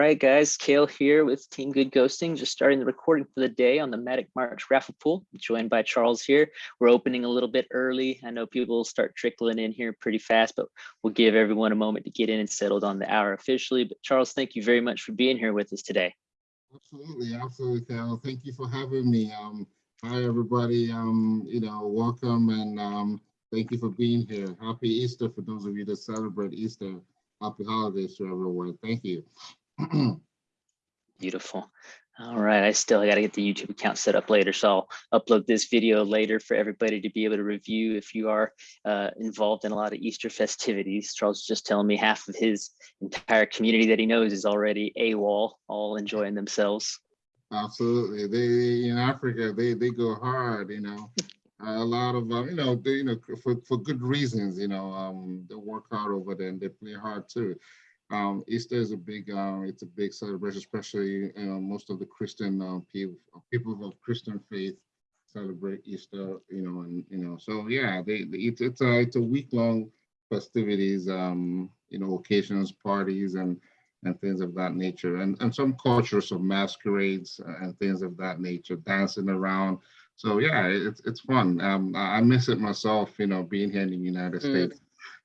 right, guys, Kale here with Team Good Ghosting, just starting the recording for the day on the Matic March raffle pool, joined by Charles here. We're opening a little bit early. I know people will start trickling in here pretty fast, but we'll give everyone a moment to get in and settled on the hour officially. But Charles, thank you very much for being here with us today. Absolutely, absolutely, Kale. Thank you for having me. Um, hi, everybody. Um, you know, welcome and um, thank you for being here. Happy Easter for those of you that celebrate Easter. Happy holidays to everyone. Thank you. Beautiful. All right, I still got to get the YouTube account set up later, so I'll upload this video later for everybody to be able to review if you are uh, involved in a lot of Easter festivities. Charles is just telling me half of his entire community that he knows is already AWOL, all enjoying themselves. Absolutely. They in Africa, they they go hard, you know. a lot of uh, you know, they, you know, for, for good reasons, you know, um, they work hard over there and they play hard too. Um, Easter is a big, uh, it's a big celebration, especially you know, most of the Christian uh, people, people of Christian faith celebrate Easter, you know, and you know, so yeah, they, they it's it's a it's a week long festivities, um, you know, occasions, parties, and and things of that nature, and and some cultures of masquerades and things of that nature, dancing around. So yeah, it's it's fun. Um, I miss it myself, you know, being here in the United mm. States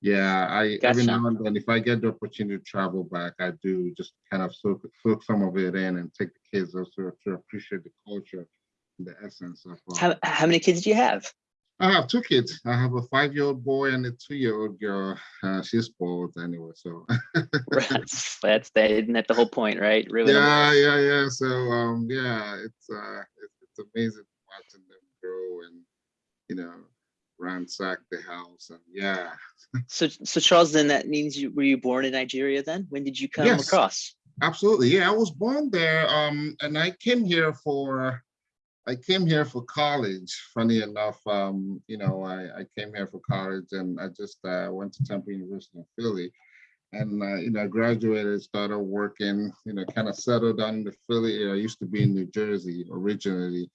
yeah, I gotcha. every now and then, if I get the opportunity to travel back, I do just kind of soak, soak some of it in and take the kids also to appreciate the culture, the essence of. Uh, how how many kids do you have? I have two kids. I have a five-year-old boy and a two-year-old girl. Uh, she's spoiled anyway, so. that's that's that. Isn't that the whole point, right? Really. Yeah, yeah, yeah. So um, yeah, it's uh, it's, it's amazing watching them grow and you know ransack the house and yeah. So so charles then that means you were you born in nigeria then? When did you come yes, across? Absolutely yeah i was born there um and i came here for i came here for college funny enough um you know i i came here for college and i just uh, went to temple university in philly. And uh, you know I graduated started working you know kind of settled down in the philly area. I used to be in new jersey originally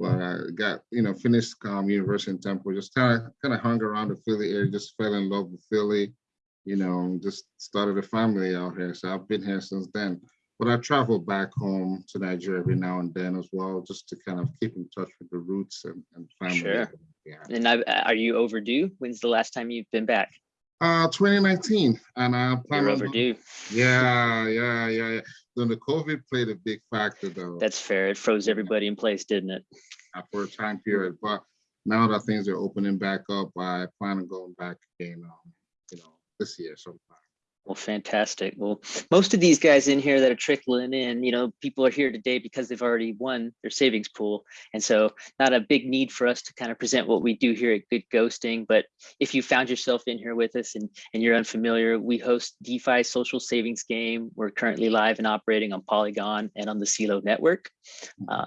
but I got, you know, finished um, University in Temple, just kind of kind of hung around the Philly area, just fell in love with Philly, you know, just started a family out here. So I've been here since then. But I travel back home to Nigeria every now and then as well, just to kind of keep in touch with the roots and, and family. Sure. Yeah. And I, are you overdue? When's the last time you've been back? Uh, 2019, and I plan You're overdue. Yeah, yeah, yeah, yeah. Then the COVID played a big factor, though. That's fair. It froze everybody in place, didn't it? For a time period, but now that things are opening back up, I plan on going back again, um, you know, this year sometime. Well, fantastic. Well, most of these guys in here that are trickling in, you know, people are here today because they've already won their savings pool. And so not a big need for us to kind of present what we do here at Good Ghosting. But if you found yourself in here with us and, and you're unfamiliar, we host DeFi social savings game. We're currently live and operating on Polygon and on the CELO network. Uh,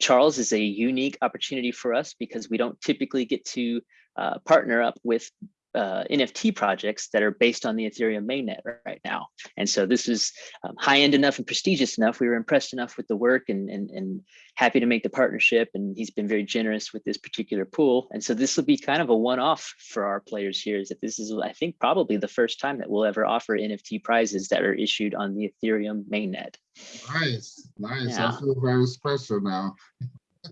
Charles is a unique opportunity for us because we don't typically get to uh, partner up with uh, NFT projects that are based on the Ethereum mainnet right now. And so this is um, high end enough and prestigious enough. We were impressed enough with the work and, and, and happy to make the partnership. And he's been very generous with this particular pool. And so this will be kind of a one off for our players here is that this is, I think, probably the first time that we'll ever offer NFT prizes that are issued on the Ethereum mainnet. Nice, nice. Yeah. I feel very special now.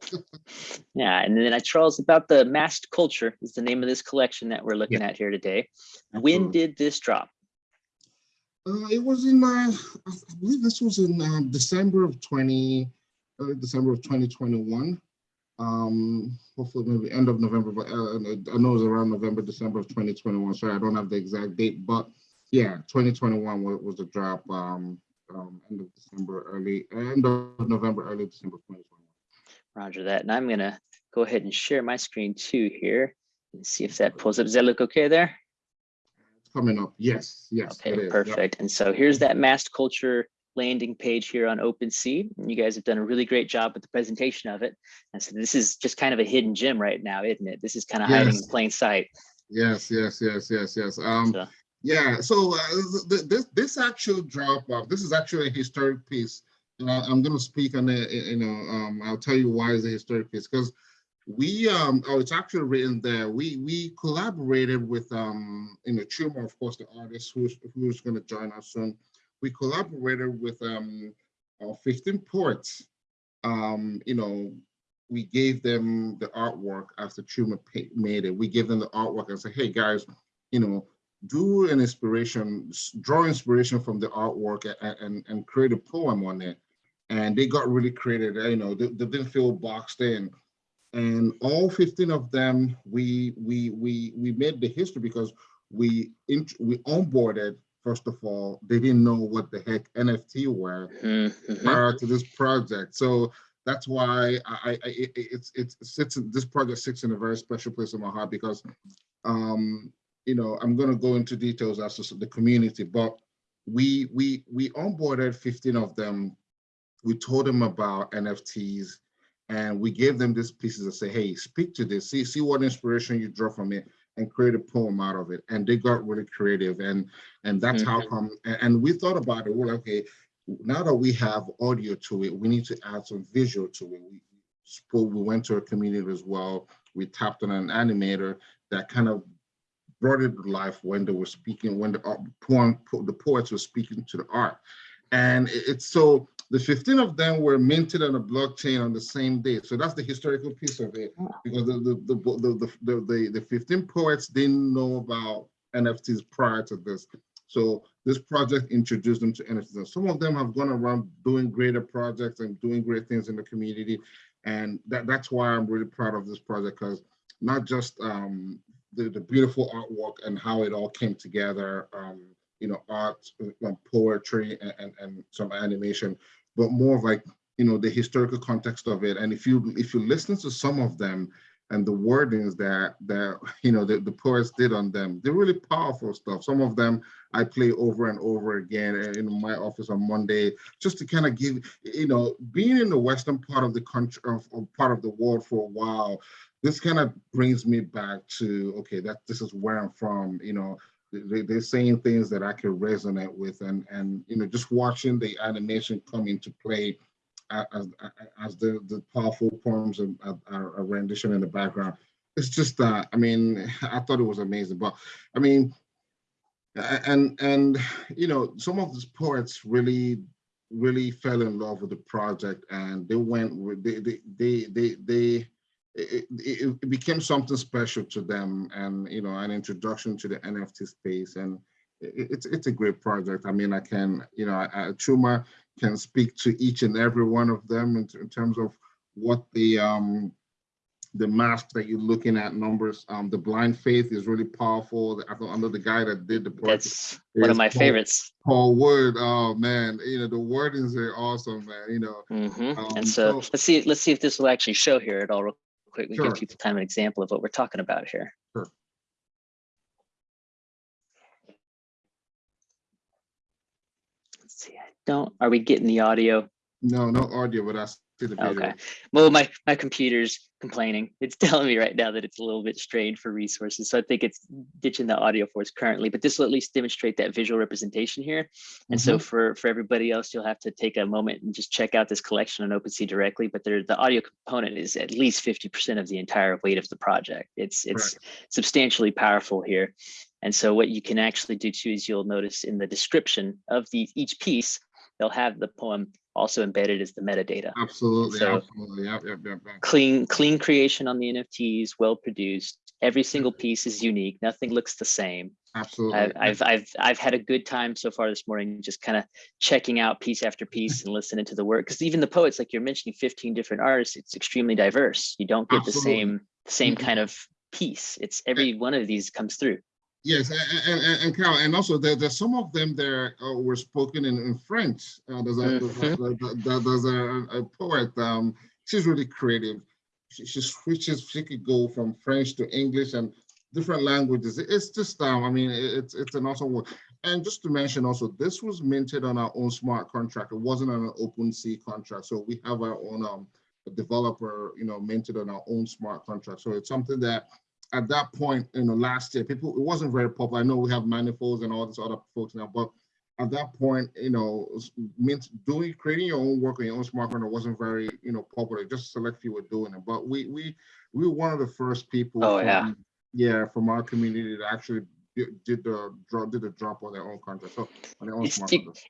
yeah, and then I Charles about the masked culture is the name of this collection that we're looking yeah. at here today. When did this drop? Uh, it was in my, I believe this was in uh, December of 20, uh, December of 2021. Um, hopefully maybe end of November, but uh, I know it was around November, December of 2021. Sorry, I don't have the exact date, but yeah, 2021 was, was the drop. Um, um, end of December, early end of November, early December 2021. Roger that. And I'm going to go ahead and share my screen too here and see if that pulls up. Does that look okay there? It's coming up. Yes. Yes. Okay, perfect. Yep. And so here's that masked culture landing page here on OpenSea. And you guys have done a really great job with the presentation of it. And so this is just kind of a hidden gem right now, isn't it? This is kind of yes. hiding in plain sight. Yes, yes, yes, yes, yes. Um, so. Yeah, so uh, this this actual drop off, this is actually a historic piece I, am going to speak on it. You know, um, I'll tell you why it's a historic piece because we um oh it's actually written there we we collaborated with um you know Chuma of course the artist who's who's going to join us soon we collaborated with um, uh, 15 poets. Um, you know, we gave them the artwork after Chuma made it. We gave them the artwork and said, hey guys, you know, do an inspiration, draw inspiration from the artwork and, and, and create a poem on it. And they got really creative, you know, they, they didn't feel boxed in. And all 15 of them, we we we we made the history because we we onboarded, first of all, they didn't know what the heck NFT were Mhm. prior to this project. So that's why I, I, it, it's, it's, it sits, in- this project sits in a very special place in my heart because, um, you know, I'm gonna go into details as to the community, but we, we, we onboarded 15 of them. We told them about NFTs and we gave them these pieces and say, hey, speak to this, see, see what inspiration you draw from it and create a poem out of it. And they got really creative and, and that's how mm-hmm. come, and, we thought about it, we're like, okay, now that we have audio to it, we need to add some visual to it. We spoke, we went to a community as well. We tapped on an animator that kind of brought it to life when they were speaking, when the art- poem, the poets were speaking to the art. And it- it's so, the 15 of them were minted on a blockchain on the same day. So that's the historical piece of it. Because the, the, the, the, the, the, the 15 poets didn't know about NFTs prior to this. So this project introduced them to NFTs. And some of them have gone around doing greater projects and doing great things in the community. And that, that's why I'm really proud of this project because not just um, the, the beautiful artwork and how it all came together, um, you know, art, uh, poetry, and, and, and some animation, but more of like, you know, the historical context of it. And if you if you listen to some of them, and the wordings that that you know the, the poets did on them they're really powerful stuff some of them i play over and over again eh, in my office on monday just to kind of give you know being in the western part of the country of, of part of the world for a while this kind of brings me back to okay that this is where i'm from you know they're saying things that i can resonate with and and you know just watching the animation come into play as, as the, the powerful poems and a rendition in the background. It's just that, I mean, I thought it was amazing, but I mean, and, and, you know, some of these poets really, really fell in love with the project and they went, with they, they, they, they it, it, it became something special to them and, you know, an introduction to the NFT space. And it, it's, it's a great project. I mean, I can, you know, I, Chuma, can speak to each and every one of them in, in terms of what the um, the mask that you're looking at numbers. Um, the blind faith is really powerful. I thought under the guy that did the project. That's one of my Paul, favorites. Paul Wood. Oh man, you know the wordings are awesome, man. You know. Mhm. Um, and so, so- let's see. Let's see if this will actually show here at all. Real quick, we Sure. give people time an example of what we're talking about here. Sure. Let's see. I don't. Are we getting the audio? No, no audio, but I see the video. Okay. Well, my my computer's complaining. It's telling me right now that it's a little bit strained for resources. So I think it's ditching the audio for us currently, but this will at least demonstrate that visual representation here. And so mm-hmm. for for everybody else, you'll have to take a moment and just check out this collection on OpenSea directly. But there, the audio component is at least 50% of the entire weight of the project. It's it's substantially powerful here. And so what you can actually do too is you'll notice in the description of the each piece, they'll have the poem also embedded as the metadata. Absolutely, So- absolutely. Yep, yep, yep, clean clean creation on the nfts well produced. Every single piece is unique. Nothing looks the same. Absolutely. I've, I've i've i've had a good time so far this morning just kind of checking out piece after piece and listening to the work. Because even the poets like you're mentioning 15 different artists it's extremely diverse. You don't get the Absolutely. same same Mhm. kind of piece. It's every one of these comes through Yes, and, and, and Carol, and also there, there's some of them there uh, were spoken in, in French. Uh, there's a, there's a- there- there's a, a poet, um, she's really creative. She, she switches, she could go from French to English and different languages. It's just, um, I mean, it's, it's an awesome work. And just to mention also, this was minted on our own smart contract. It wasn't on an open sea contract. So we have our own um, developer, you know, minted on our own smart contract. So it's something that at that point, you know, last year, people, it wasn't very popular. I know we have manifolds and all these other folks now, but at that point, you know, means doing, creating your own work on your own smart contract wasn't very, you know, popular. Just select few were doing it. But we, we, we were one of the first people. Oh, yeah. from- Yeah, from our community that actually did the drop did the drop on their own contract, so on their own It's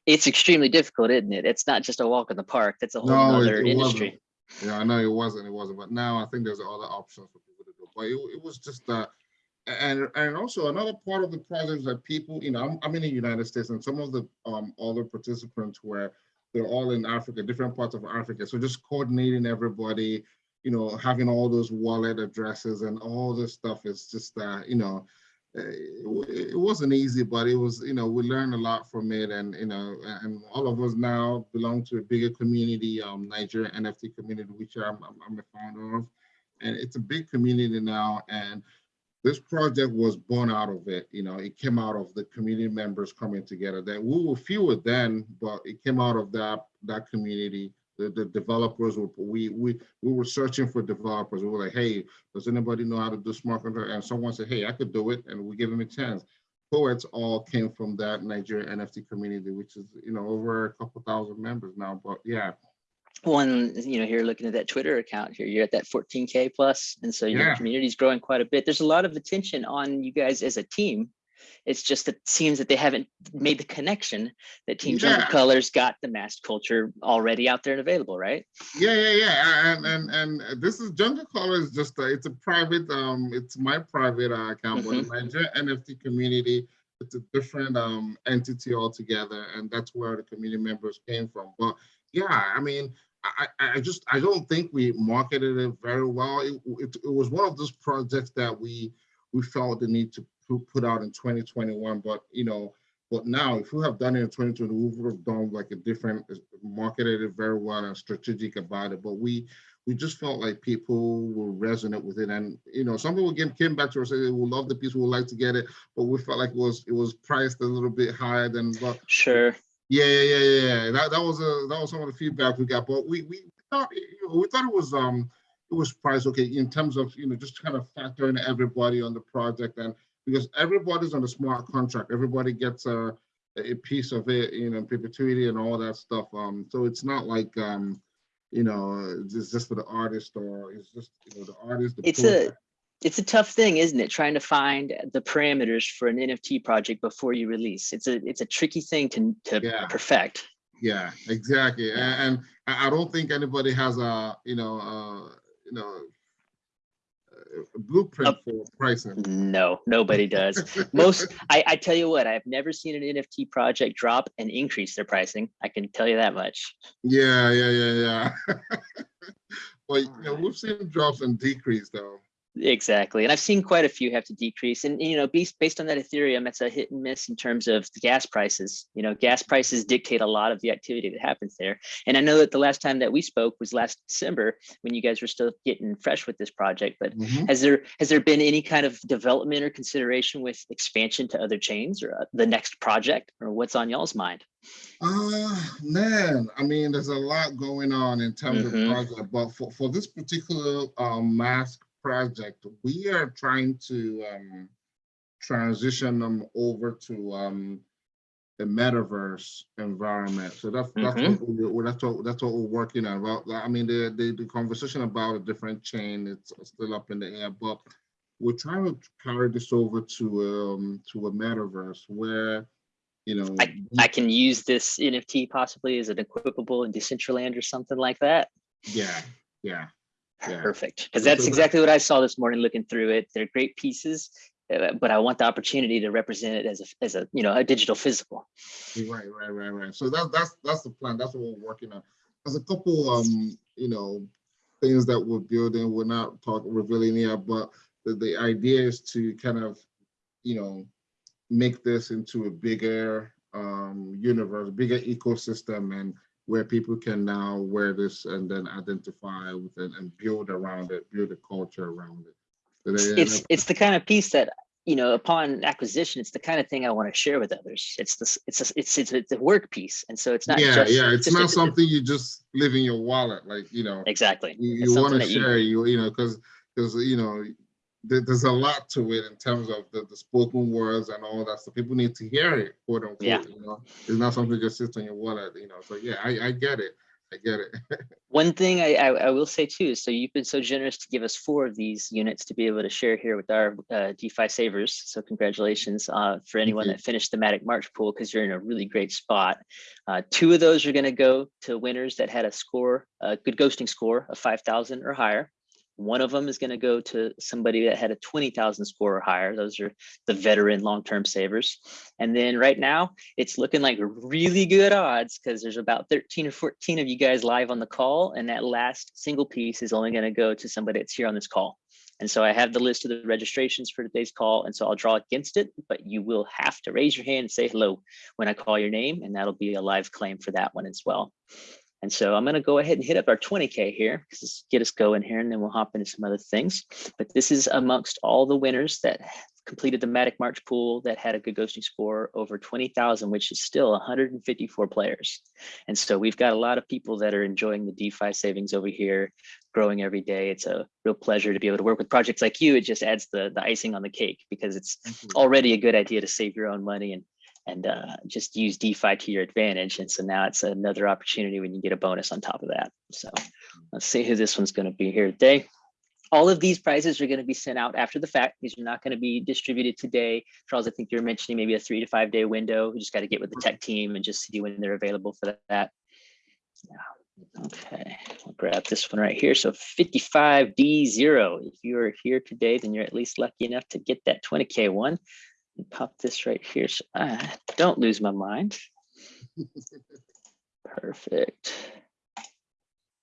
It's extremely difficult, isn't it? It's not just a walk in the park. That's a whole No, other it industry. Yeah, I know it wasn't, it wasn't, but now I think there's other options for people. But it, it was just uh, and and also another part of the project is that people, you know, I'm, I'm in the United States, and some of the um other participants were they're all in Africa, different parts of Africa. So just coordinating everybody, you know, having all those wallet addresses and all this stuff is just uh, you know, uh, it, it wasn't easy, but it was, you know, we learned a lot from it, and you know, and all of us now belong to a bigger community, um, Nigeria NFT community, which I'm, I'm, I'm a founder of, and it's a big community now, and this project was born out of it. You know, it came out of the community members coming together. That we were fewer then, but it came out of that that community. The, the developers were we we we were searching for developers. We were like, hey, does anybody know how to do smart contract? And someone said, hey, I could do it, and we gave them a chance. Poets all came from that Nigeria NFT community, which is you know over a couple thousand members now. But yeah, One, you know, here looking at that Twitter account here, you're at that 14K plus, And so your Yeah. community's growing quite a bit. There's a lot of attention on you guys as a team. It's just that it seems that they haven't made the connection that Team Jungle Colors got the masked culture already out there and available, right? Yeah, yeah, yeah, and and and this is Jungle Color is just a, it's a private um it's my private uh, account, but the Nigeria NFT community it's a different um entity altogether, and that's where the community members came from. But yeah, I mean, I I just I don't think we marketed it very well. It it, it was one of those projects that we we felt the need to put out in 2021, but you know. But now, if we have done it in 2020, we would have done like a different, marketed it very well and strategic about it. But we we just felt like people will resonate with it. And you know, some people came, came back to us and said would love the piece, we would like to get it, but we felt like it was it was priced a little bit higher than but Sure. Yeah, yeah, yeah, yeah. That that was a that was some of the feedback we got. But we we thought you know, we thought it was um it was priced okay in terms of you know just kind of factoring everybody on the project and because everybody's on a smart contract, everybody gets a a piece of it, you know, perpetuity and all that stuff. Um, so it's not like um, you know, it's just for the artist or it's just you know the artist. The It's poet. a it's a tough thing, isn't it? Trying to find the parameters for an NFT project before you release. It's a it's a tricky thing to to Yeah. perfect. Yeah, exactly. A- And, I I don't think anybody has a, you know, uh, you know, a blueprint for pricing. No, nobody does. Most, I, I tell you what, I've never seen an NFT project drop and increase their pricing. I can tell you that much. Yeah, yeah, yeah, yeah. But, you know, we've seen drops and decrease though. Exactly. And I've seen quite a few have to decrease. And, you know, based, based on that Ethereum, it's a hit and miss in terms of the gas prices. You know, gas prices dictate a lot of the activity that happens there. And I know that the last time that we spoke was last December when you guys were still getting fresh with this project. But Mhm. has there has there been any kind of development or consideration with expansion to other chains or uh, the next project or what's on y'all's mind? Uh man, I mean, there's a lot going on in terms Mhm. of project, but for, for this particular um mask project, we are trying to um transition them over to um the metaverse environment. So that's that's Mhm. what we, that's what that's what we're working on. Well, I mean, the, the the conversation about a different chain it's still up in the air, but we're trying to carry this over to um to a metaverse where you know I can use this NFT possibly as an equipable in Decentraland or something like that. yeah yeah Yeah. Perfect. Because that's exactly what I saw this morning looking through it. They're great pieces, uh, but I want the opportunity to represent it as a, as a, you know, a digital physical. Right, right, right, right. So that's that's that's the plan. That's what we're working on. There's a couple um, you know, things that we're building. We're not talking revealing yet, but the, the idea is to kind of, you know, make this into a bigger um universe, bigger ecosystem and where people can now wear this and then identify with it and build around it, build a culture around it. So It's, they- it's, the kind of piece that, you know, upon acquisition, it's the kind of thing I want to share with others. It's this, it's, a- it's, it's, it's a work piece. And so it's not yeah, just. yeah. It's not something you just live in your wallet, like you know. Exactly. you, you want to share you you know because because you know there's a lot to it in terms of the, the spoken words and all that So people need to hear it quote unquote Yeah. you know it's not something just sits on your wallet you know so yeah i, I get it I get it. One thing I, I, I will say too, so you've been so generous to give us four of these units to be able to share here with our uh, DeFi savers. So congratulations uh, for anyone that finished the Matic March pool because you're in a really great spot. Uh, two of those are going to go to winners that had a score, a good ghosting score of 5,000 or higher. One of them is going to go to somebody that had a 20,000 score or higher. Those are the veteran long-term savers. And then right now it's looking like really good odds because there's about 13 or 14 of you guys live on the call. And that last single piece is only going to go to somebody that's here on this call. And so I have the list of the registrations for today's call. And so I'll draw against it, but you will have to raise your hand and say hello when I call your name. And that'll be a live claim for that one as well. And so I'm going to go ahead and hit up our 20K here because get us going here and then we'll hop into some other things. But this is amongst all the winners that completed the Matic March pool that had a good ghosting score over 20,000, which is still 154 players. And so we've got a lot of people that are enjoying the DeFi savings over here, growing every day. It's a real pleasure to be able to work with projects like you. It just adds the, the icing on the cake because it's mm-hmm. already a good idea to save your own money and and uh, just use DeFi to your advantage. And so now it's another opportunity when you get a bonus on top of that. So let's see who this one's going to be here today. All of these prizes are going to be sent out after the fact. These are not going to be distributed today. Charles, I think you're mentioning maybe a three to five day window. We just got to get with the tech team and just see when they're available for that. Yeah. Okay, I'll grab this one right here. So 55D0. If you are here today, then you're at least lucky enough to get that 20K one pop this right here so I don't lose my mind. Perfect.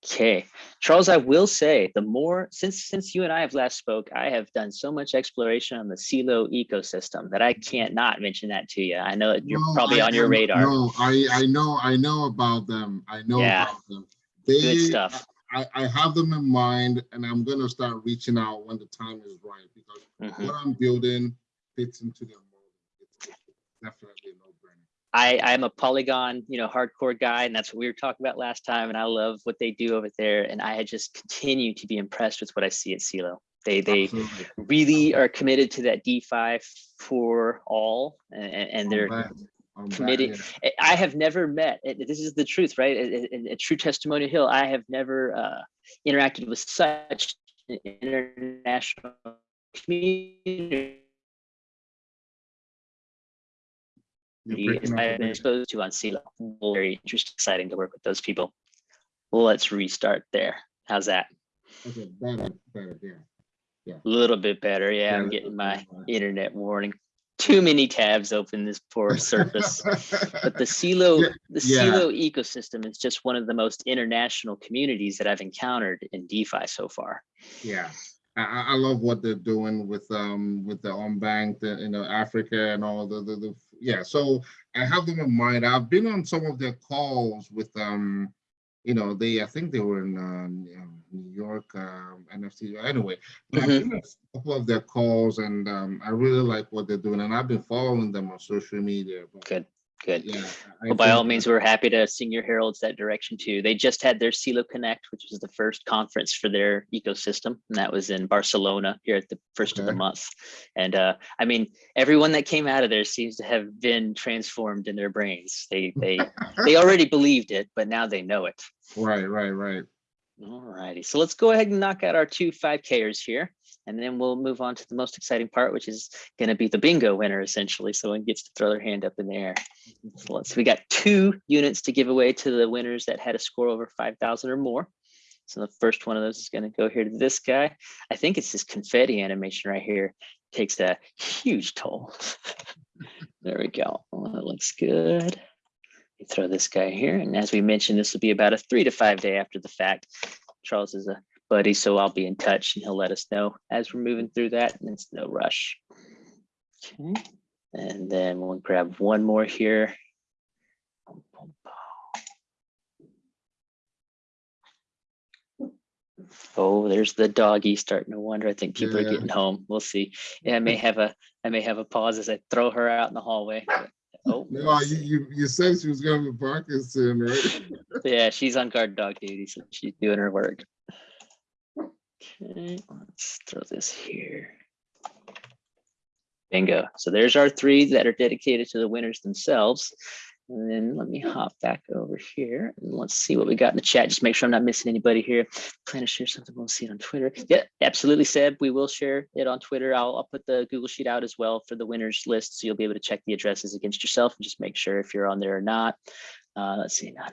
Okay, Charles, I will say the more since since you and I have last spoke, I have done so much exploration on the Celo ecosystem that I can't not mention that to you. I know you're No, probably I- on your radar. No, I, I know, I know about them. I know Yeah. about them. Good They, stuff. I, I have them in mind and I'm gonna start reaching out when the time is right because Mhm. what I'm building fits into their mold. It's definitely a no-brainer. I I'm a Polygon, you know, hardcore guy, and that's what we were talking about last time. And I love what they do over there. And I just continue to be impressed with what I see at Celo. They they Absolutely. really are committed to that DeFi for all, and, and they're I'm. Back, committed- yeah. I have never met, this is the truth, right? A, a- a true testimonial hill. I have never uh, interacted with such an international community I've been exposed to on Celo. Very interesting, exciting to work with those people. Let's restart there. How's that? Okay, better, better, yeah. A little bit better. Yeah, I'm getting my yeah. internet warning. Too many tabs open this poor surface. But the Celo, Yeah, the yeah. Ecosystem is just one of the most international communities that I've encountered in DeFi so far. Yeah, I, I love what they're doing with um with the unbanked, uh, you know, Africa and all the, the the yeah. So I have them in mind. I've been on some of their calls with um, you know, they I think they were in um, New York um, NFC. Anyway, but I've been on a couple of their calls and um, I really like what they're doing, and I've been following them on social media. Good, good. yeah, Well, by all means, we're happy to sing your heralds that direction too. They just had their Celo Connect, which was the first conference for their ecosystem, and that was in Barcelona here at the first of the month. And uh, I mean, everyone that came out of there seems to have been transformed in their brains. They they they already believed it, but now they know it. right, right, right. All righty, so let's go ahead and knock out our two 5Kers here, and then we'll move on to the most exciting part, which is going to be the bingo winner, essentially. So one gets to throw their hand up in the air. So let's, we got two units to give away to the winners that had a score over 5,000 or more. So the first one of those is going to go here to this guy. I think it's this confetti animation right here. Takes a huge toll. there we go. That looks good. We throw this guy here. And as we mentioned, this will be about a three to five day after the fact. Charles is a buddy, so I'll be in touch and he'll let us know as we're moving through that. And it's no rush. Okay. And then we'll grab one more here. Oh, there's the doggy starting to wonder. I think people are getting home. We'll see. Yeah, I may have a I may have a pause as I throw her out in the hallway. but- Oh, No, let's you, you you said she was gonna be barking soon, right? yeah, she's on guard dog duty, so she's doing her work. Okay, let's throw this here. Bingo. So there's our three that are dedicated to the winners themselves. And then let me hop back over here and let's see what we got in the chat. Just make sure I'm not missing anybody here. Plan to share something. We'll see it on Twitter. Yeah, absolutely, Seb. We will share it on Twitter. I'll, I'll put the Google Sheet out as well for the winners list. So you'll be able to check the addresses against yourself and just make sure if you're on there or not. Uh, let's see. Not,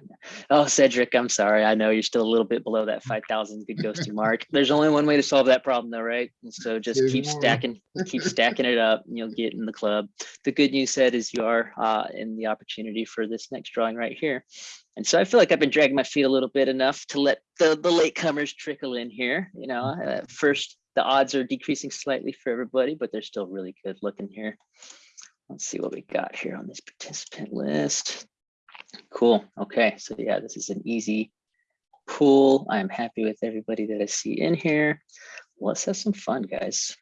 oh, Cedric, I'm sorry. I know you're still a little bit below that 5,000 good ghosting mark. There's only one way to solve that problem though, right? So just There's keep more. stacking, keep stacking it up and you'll get in the club. The good news said is you are uh, in the opportunity for this next drawing right here. And so I feel like I've been dragging my feet a little bit enough to let the, the latecomers trickle in here. You know, at first the odds are decreasing slightly for everybody, but they're still really good looking here. Let's see what we got here on this participant list. Cool. Okay. So yeah, this is an easy pool. I'm happy with everybody that I see in here. Let's have some fun, guys.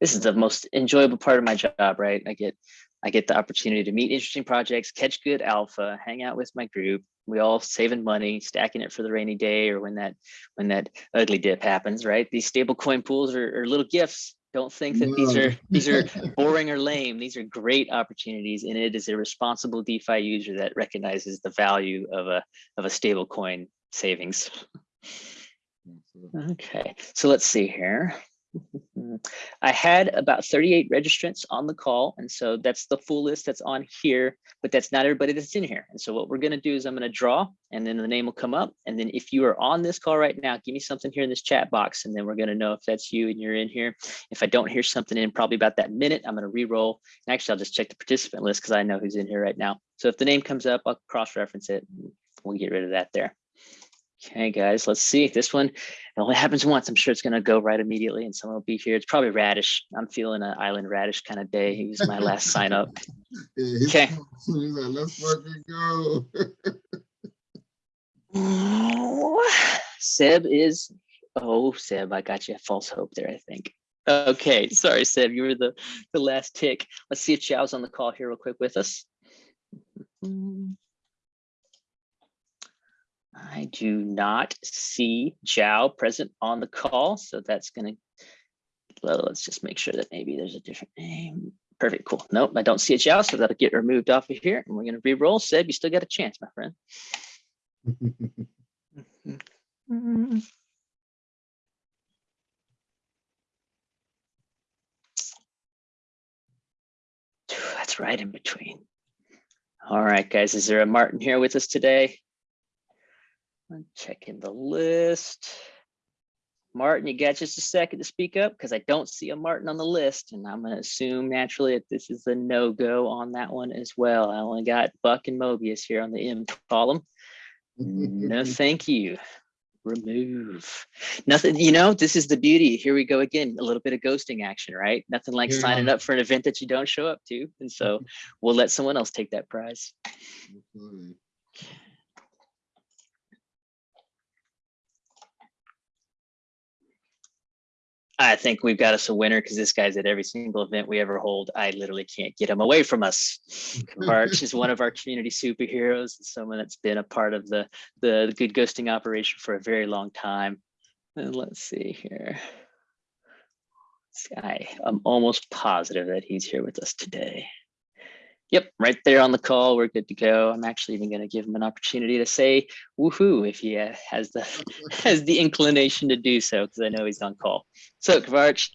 This is the most enjoyable part of my job, right? I get I get the opportunity to meet interesting projects, catch good alpha, hang out with my group. We all saving money, stacking it for the rainy day or when that when that ugly dip happens, right? These stable coin pools are, are little gifts. Don't think that these are these are boring or lame. These are great opportunities, and it is a responsible DeFi user that recognizes the value of a of a stable coin savings. Okay, so let's see here. Mm-hmm. I had about 38 registrants on the call, and so that's the full list that's on here, but that's not everybody that's in here. And so what we're gonna do is I'm gonna draw, and then the name will come up. And then if you are on this call right now, give me something here in this chat box, and then we're gonna know if that's you and you're in here. If I don't hear something in probably about that minute, I'm gonna re-roll. And actually, I'll just check the participant list because I know who's in here right now. So if the name comes up, I'll cross-reference it. We'll get rid of that there. Okay, guys, let's see. This one, it only happens once. I'm sure it's gonna go right immediately and someone will be here. It's probably Radish. I'm feeling an island Radish kind of day. He was my last sign up. Yeah, Okay. Like, let's fucking go. Oh, Seb is, oh, Seb, I got you a false hope there, I think. Okay, sorry, Seb, you were the, the last tick. Let's see if Xiao's on the call here real quick with us. I do not see Zhao present on the call, so that's gonna, well, let's just make sure that maybe there's a different name. Perfect, cool. Nope, I don't see a Zhao, so that'll get removed off of here, and we're gonna re-roll. Seb, you still got a chance, my friend. That's right in between. All right, guys, is there a Martin here with us today? I'm checking the list. Martin, you got just a second to speak up because I don't see a Martin on the list and I'm gonna assume naturally that this is a no-go on that one as well. I only got Buck and Mobius here on the M column. No, thank you. Remove. Nothing, you know, this is the beauty. Here we go again, a little bit of ghosting action, right? Nothing like signing up for an event that you don't show up to. And so we'll let someone else take that prize. Absolutely. I think we've got us a winner because this guy's at every single event we ever hold. I literally can't get him away from us. March is one of our community superheroes, someone that's been a part of the, the good ghosting operation for a very long time. And let's see here. This guy, I'm almost positive that he's here with us today. Yep, right there on the call. We're good to go. I'm actually even going to give him an opportunity to say woohoo if he uh, has the has the inclination to do so because I know he's on call. So Kvarch,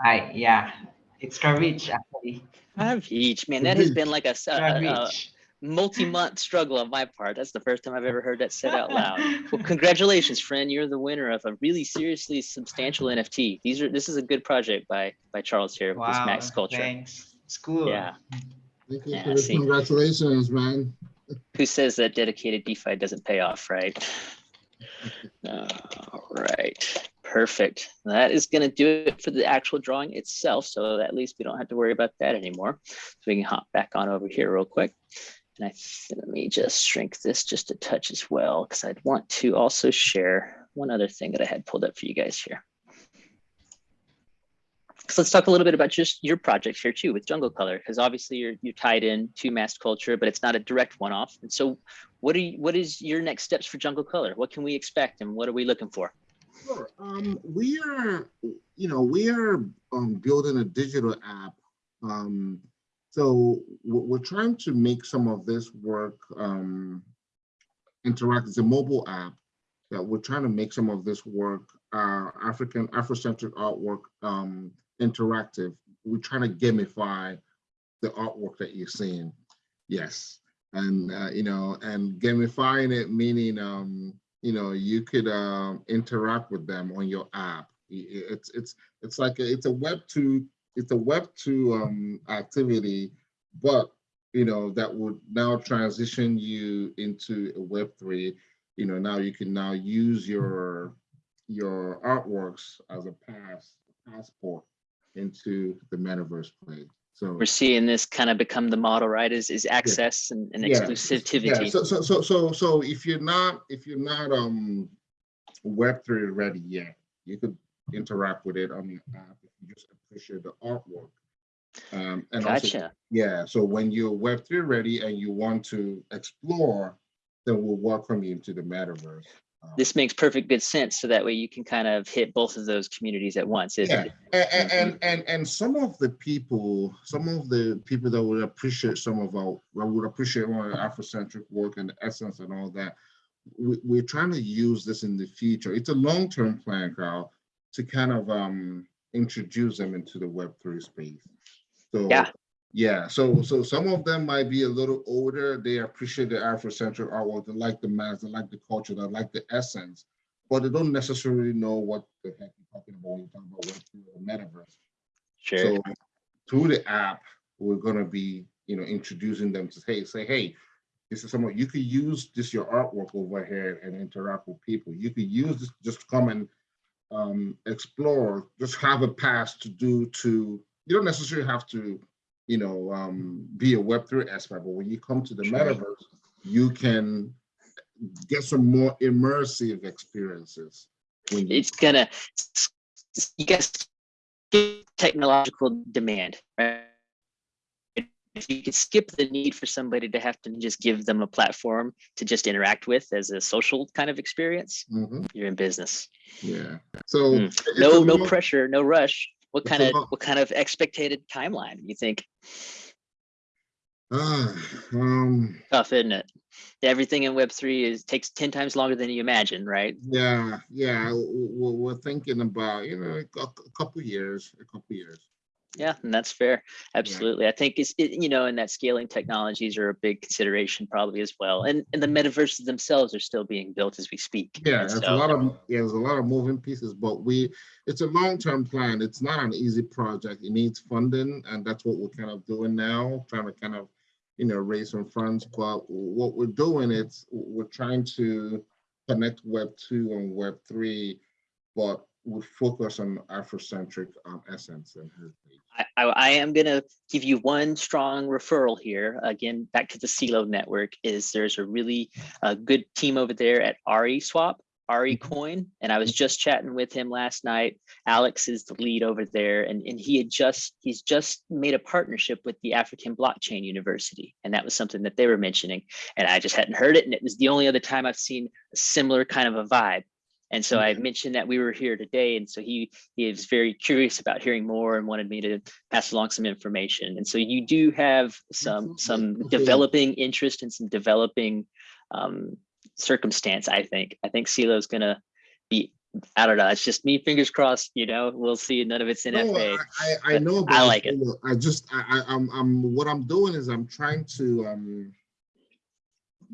Hi, yeah, it's Kravich actually. Five man. That has been like a Kravich. multi-month struggle on my part. That's the first time I've ever heard that said out loud. Well, congratulations, friend. You're the winner of a really seriously substantial NFT. These are this is a good project by by Charles here with this Wow, Max Culture. thanks. It's cool. Yeah. Thank you Yeah, for the. Congratulations, man. Who says that dedicated DeFi doesn't pay off, right? All right, perfect. That is going to do it for the actual drawing itself. So at least we don't have to worry about that anymore. So we can hop back on over here real quick. And I let me just shrink this just a touch as well, because I'd want to also share one other thing that I had pulled up for you guys here. Let's talk a little bit about just your project here too with Jungle Color, because obviously you're you're tied in to mass culture, but it's not a direct one-off. And so what are you, what is your next steps for Jungle Color? What can we expect and what are we looking for? Sure. Um, we are, you know, we are um, building a digital app um, So we're, we're trying to make some of this work um, interact. It's a mobile app that we're trying to make some of this work, uh, African Afrocentric artwork um, interactive. We're trying to gamify the artwork that you're seeing. Yes, and uh, you know, and gamifying it meaning, um, you know, you could um, interact with them on your app. It's it's it's like a, it's a web two it's a web two um, activity, but you know that would now transition you into a web three. You know, now you can now use your your artworks as a pass passport into the metaverse play. So We're seeing this kind of become the model, right? Is is access and, and Yeah, exclusivity. Yeah, so so so so so if you're not if you're not um web three ready yet, you could interact with it on your app if you just appreciate the artwork. Um and also Gotcha. yeah, so when you're web three ready and you want to explore, then we'll welcome you into the metaverse. Um, This makes perfect good sense. So that way you can kind of hit both of those communities at once. It- Yeah, and, Mhm. and and and some of the people, some of the people that would appreciate some of our, that would appreciate our Afrocentric work and the essence and all that. We, we're trying to use this in the future. It's a long-term plan, Carl, to kind of um introduce them into the Web three space. So Yeah. Yeah, so so some of them might be a little older. They appreciate the Afrocentric artwork. They like the mass. They like the culture. They like the essence but they don't necessarily know what the heck you're talking about when you're talking about or the metaverse. Sure. So through the app, we're gonna be, you know, introducing them to hey, say, hey, this is someone you could use this your artwork over here and interact with people. You could use this just come and um, explore, just have a pass to do to. You don't necessarily have to, you know, um, be a Web three expert, but when you come to the metaverse, you can get some more immersive experiences. It's gonna you guys technological demand right if you could skip the need for somebody to have to just give them a platform to just interact with as a social kind of experience Mhm, you're in business yeah. So Mm. no no pressure no rush what kind of what kind of expected timeline you think Ah, um, tough isn't it everything in web 3 is takes 10 times longer than you imagine right yeah, yeah. We're, we're thinking about, you know, a couple years, a couple years. Yeah, and that's fair. Absolutely. I think it's, it, you know, and that scaling technologies are a big consideration probably as well. And, and the mm-hmm. metaverses themselves are still being built as we speak. Yeah, it's a lot of yeah, there's a lot of moving pieces, but we it's a long-term plan. It's not an easy project. It needs funding, and that's what we're kind of doing now, trying to kind of, you know, raise some funds. But what we're doing is we're trying to connect Web two and Web three, but we focus on Afrocentric um, essence and heritage. I, I, I am going to give you one strong referral here. Again, back to the Celo network is there's a really uh, good team over there at RE Swap, RE Coin. And I was just chatting with him last night. Alex is the lead over there. And, and he had just, he's just made a partnership with the African Blockchain University. And that was something that they were mentioning. And I just hadn't heard it. And it was the only other time I've seen a similar kind of a vibe. And so I mentioned that we were here today. And so he, he is very curious about hearing more and wanted me to pass along some information. And so you do have some some developing interest and some developing um, circumstance. I think I think Celo is gonna be. I don't know. It's just me. Fingers crossed. You know, we'll see. None of it's in No, FA. I, I, I but know. I like it. I just, I, I, I'm, I'm, what I'm doing is I'm trying to um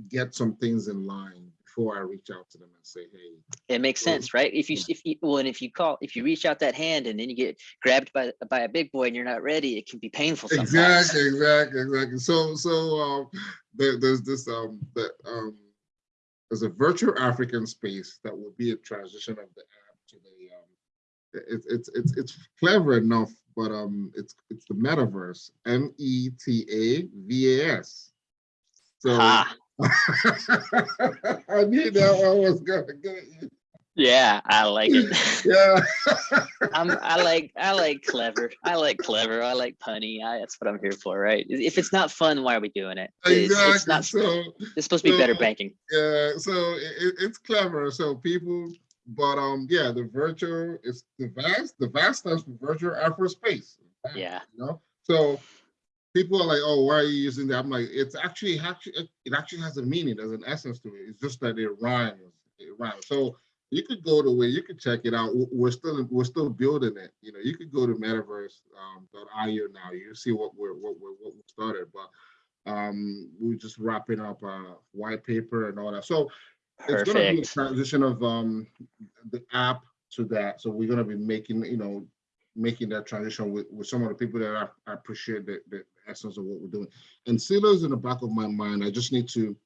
get some things in line before I reach out to them and say, hey, It makes sense, right? If you yeah. if you well, and if you call if you reach out that hand and then you get grabbed by by a big boy and you're not ready, it can be painful sometimes. exactly, exactly, exactly. So, so um, there, there's this um, that um, there's a virtual African space that will be a transition of the app to the um, it's it's it's it's clever enough, but um, it's it's the metaverse, M E T A V A S. So. Ah, I knew that one was gonna get you. yeah, I like it. Yeah. I'm I like I like clever. I like clever. I like punny. I, that's what I'm here for, right? If it's not fun, why are we doing it? It's, Exactly. it's not. so It's supposed to be better banking. yeah, so it- it's clever. So people, but um, yeah, the virtual is the vast. The vast stands for virtual Afro space. Yeah. You know, so people are like, oh, why are you using that? I'm like, it's actually actually it actually has a meaning, there's an essence to it. It's just that it rhymes. It rhymes. So you could go to where you could check it out. We're still we're still building it. You know, you could go to metavas.io um, now. You see what we're what we're what we started, but um, we're just wrapping up a white paper and all that. So it's gonna be a transition of um the app to that. So we're gonna be making, you know, making that transition with, with some of the people that I, I appreciate the, the essence of what we're doing. And Celo's in the back of my mind. I just need to,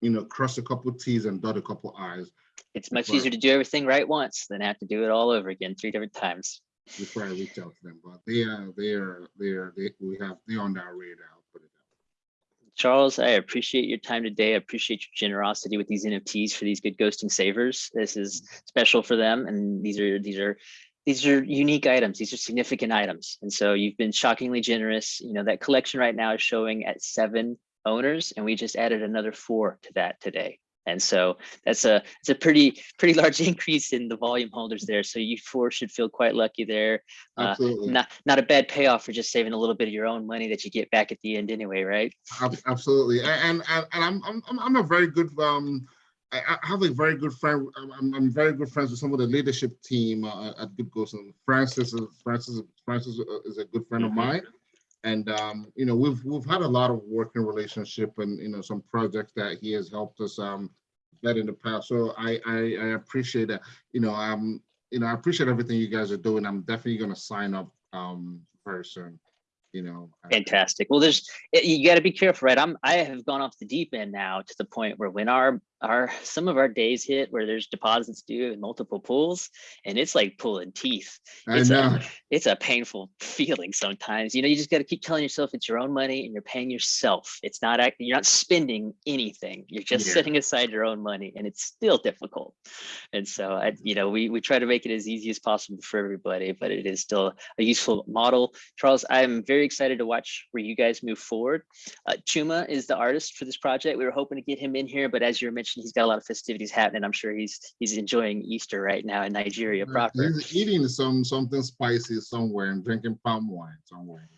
you know, cross a couple T's and dot a couple I's It's much easier to do everything right once than have to do it all over again three different times. before I reach out to them. But they are, they are, they are, they, we have, they're on our radar. I'll put it that way. Charles, I appreciate your time today. I appreciate your generosity with these NFTs for these good ghosting savers. This is special for them and these are these are these are unique items. These are significant items. And so you've been shockingly generous. You know, that collection right now is showing at seven owners and we just added another four to that today. And so that's a it's a pretty pretty large increase in the volume holders there. So you four should feel quite lucky there. Uh, Absolutely. Not not a bad payoff for just saving a little bit of your own money that you get back at the end anyway, right? Absolutely, and and, and I'm, I'm I'm I'm a very good um. I I have a very good friend. I'm, I'm, very good friends with some of the leadership team uh, at Good Ghost. And Francis, is- Francis, Francis is a good friend of Mhm. mine, and um, you know we've we've had a lot of working relationship and you know some projects that he has helped us um get in the past. So I I, I appreciate that. You know um you know I appreciate everything you guys are doing. I'm definitely gonna sign up um very soon. You know. Fantastic. Well, there's you got to be careful, right? I'm I have gone off the deep end now to the point where when our our some of our days hit where there's deposits due in multiple pools, and it's like pulling teeth. I It's know. a it's a painful feeling sometimes. You know, you just got to keep telling yourself it's your own money and you're paying yourself. It's not you're not spending anything. You're just Yeah. setting aside your own money, and it's still difficult. And so I, you know, we we try to make it as easy as possible for everybody, but it is still a useful model. Charles, I'm very excited to watch where you guys move forward. Uh, Chuma is the artist for this project. We were hoping to get him in here, but as you mentioned, he's got a lot of festivities happening. I'm sure he's he's enjoying Easter right now in Nigeria proper. He's eating some something spicy somewhere and drinking palm wine somewhere.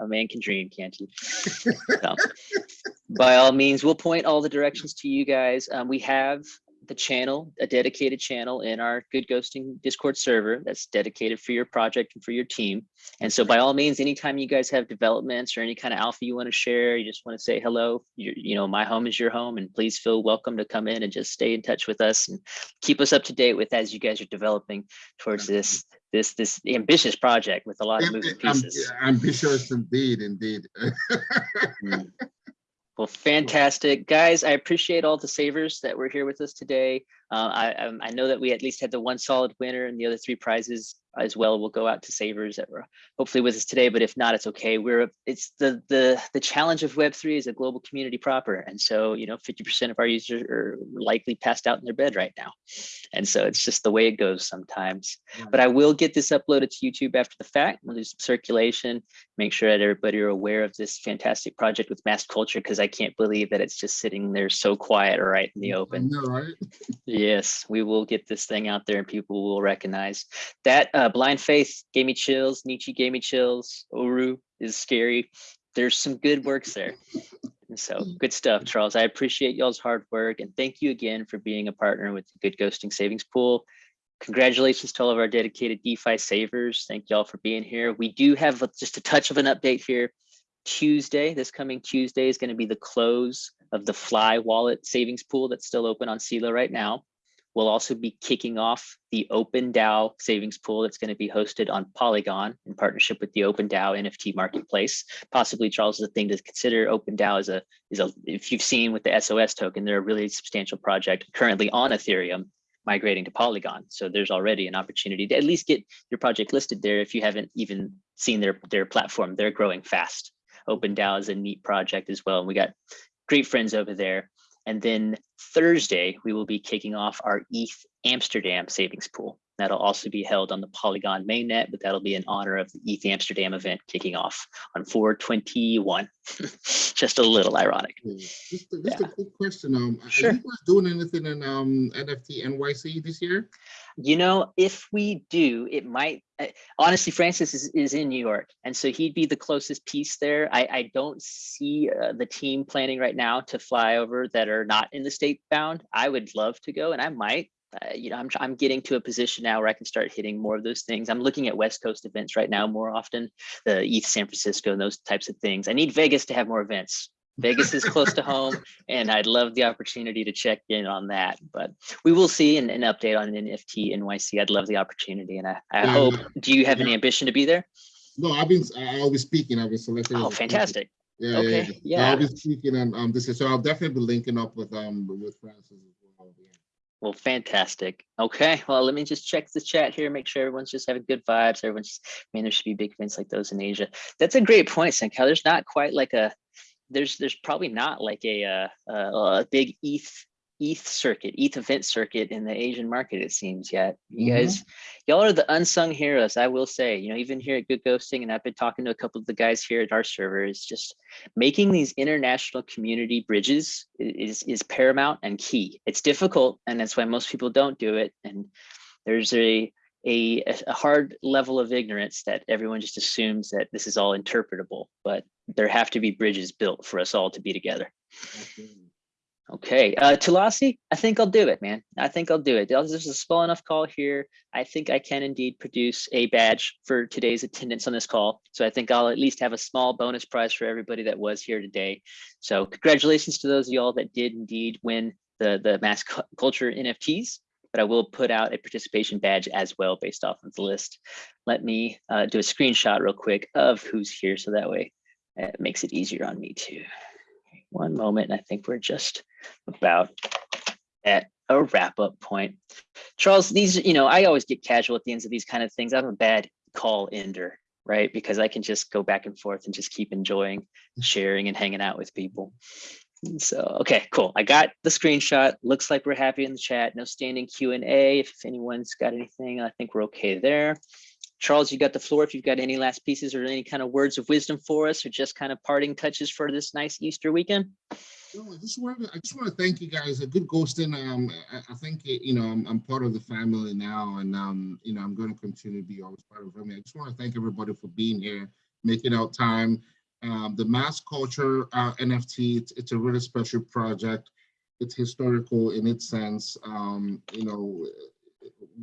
A man can dream, can't he? So, by all means, we'll point all the directions to you guys. Um, we have the channel, a dedicated channel in our Good Ghosting Discord server that's dedicated for your project and for your team. And so by all means, anytime you guys have developments or any kind of alpha you want to share, you just want to say hello, you, you know, my home is your home and please feel welcome to come in and just stay in touch with us and keep us up to date with as you guys are developing towards this this this ambitious project with a lot of moving am- pieces. Ambitious indeed, indeed. Mm. Well, fantastic, guys. I appreciate all the savers that were here with us today. Uh, I um, I know that we at least had the one solid winner, and the other three prizes as well will go out to savers that were hopefully with us today. But if not, it's okay. We're it's the the the challenge of Web three is a global community proper, and so you know, fifty percent of our users are likely passed out in their bed right now, and so it's just the way it goes sometimes. But I will get this uploaded to YouTube after the fact. We'll do some circulation, make sure that everybody are aware of this fantastic project with mass culture because I can't believe that it's just sitting there so quiet right in the open. know, right? Yes, we will get this thing out there and people will recognize that. Uh, Blind Faith gave me chills. Nietzsche gave me chills. Oru is scary. There's some good works there. And so mm. good stuff, Charles. I appreciate y'all's hard work and thank you again for being a partner with the Good Ghosting Savings Pool. Congratulations to all of our dedicated DeFi savers. Thank y'all for being here. We do have just a touch of an update here. Tuesday, this coming Tuesday is going to be the close of the Fly Wallet savings pool that's still open on Celo right now. We'll also be kicking off the Open DAO savings pool that's going to be hosted on Polygon in partnership with the Open DAO NFT marketplace. Possibly, Charles, is a thing to consider. Open DAO is a is a if you've seen with the SOS token, they're a really substantial project currently on Ethereum migrating to Polygon. So there's already an opportunity to at least get your project listed there if you haven't even seen their their platform. They're growing fast. Open DAO is a neat project as well. And we got great friends over there. And then Thursday, we will be kicking off our ETH Amsterdam savings pool. That'll also be held on the Polygon mainnet, but that'll be in honor of the ETH Amsterdam event kicking off on 421. Just a little ironic. Yeah. Just, a- just a quick question. Um, are Sure. you guys doing anything in um NFT NYC this year? You know, if we do, it might, uh, honestly, Francis is, is in New York. And so he'd be the closest piece there. I, I don't see uh, the team planning right now to fly over that are not in the state bound. I would love to go and I might. Uh, you know, I'm, I'm getting to a position now where I can start hitting more of those things. I'm looking at West Coast events right now more often, the ETH San Francisco and those types of things. I need Vegas to have more events. Vegas is close to home and I'd love the opportunity to check in on that. But we will see an, an update on NFT NYC. I'd love the opportunity and I, I Yeah, hope, yeah. do you have any ambition to be there? No, I've been, I'll be speaking. I've been selected. Oh, fantastic. Yeah, yeah, Okay, yeah. Yeah. I'll be speaking and um this is, so I'll definitely be linking up with um with Francis as well. fantastic. Okay, well, let me just check the chat here, make sure everyone's just having good vibes. Everyone's, just- I mean, there should be big events like those in Asia. That's a great point, Senka. There's not quite like a, there's, there's probably not like a, uh, a, a big ETH, ETH circuit, ETH event circuit in the Asian market, it seems yet. You Mhm. guys, y'all are the unsung heroes, I will say, you know, even here at Good Ghosting, and I've been talking to a couple of the guys here at our server, is just making these international community bridges is, is paramount and key. It's difficult, and that's why most people don't do it. And there's a, a, a hard level of ignorance that everyone just assumes that this is all interpretable, but there have to be bridges built for us all to be together. Okay, uh, Tulasi, I think I'll do it, man. I think I'll do it. This is a small enough call here. I think I can indeed produce a badge for today's attendance on this call. So I think I'll at least have a small bonus prize for everybody that was here today. So congratulations to those of y'all that did indeed win the, the mass culture NFTs. But I will put out a participation badge as well based off of the list. Let me uh, do a screenshot real quick of who's here so that way it makes it easier on me too. One moment, I think we're just about at a wrap up point. Charles, these, you know, I always get casual at the ends of these kind of things. I'm a bad call ender, right? Because I can just go back and forth and just keep enjoying sharing and hanging out with people. So, okay, cool. I got the screenshot. Looks like we're happy in the chat. No standing Q and A. If anyone's got anything, I think we're okay there. Charles, you got the floor. If you've got any last pieces or any kind of words of wisdom for us, or just kind of parting touches for this nice Easter weekend. No, I just want to, I just want to thank you guys. A good ghosting. Um, I, I think, you know, I'm, I'm part of the family now and, um, you know, I'm going to continue to be always part of family. I just want to thank everybody for being here, making out time. Um, the mass culture uh, NFT, it's, it's a really special project. It's historical in its sense. Um, you know,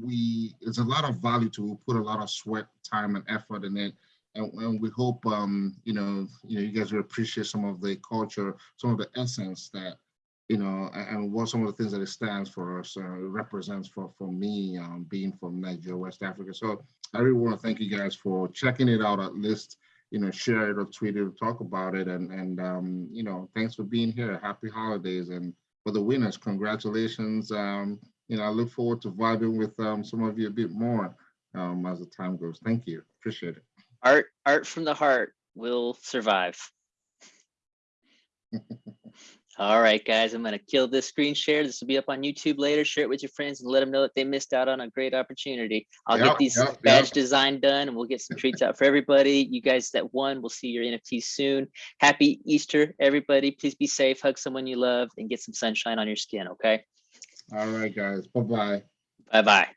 we, there's a lot of value to, we put a lot of sweat, time and effort in it. And, and we hope, um, you know, you know, you guys will appreciate some of the culture, some of the essence that, you know, and, what some of the things that it stands for, so it represents for, for me, um, being from Nigeria, West Africa. So I really want to thank you guys for checking it out at least, you know, share it or tweet it or talk about it. And, and, um, you know, thanks for being here. Happy holidays. And for the winners, congratulations. Um, you know, I look forward to vibing with, um, some of you a bit more, um, as the time goes. Thank you. Appreciate it. art art from the heart will survive. All right guys i'm gonna kill this screen share. This will be up on youtube later. Share it with your friends and let them know that they missed out on a great opportunity. I'll Yep, get these yep, badge yep. design done and we'll get some treats out for everybody. You guys that won we'll see your nfts soon. Happy easter everybody. Please be safe. Hug someone you love and get some sunshine on your skin okay All right, guys. Bye-bye. bye bye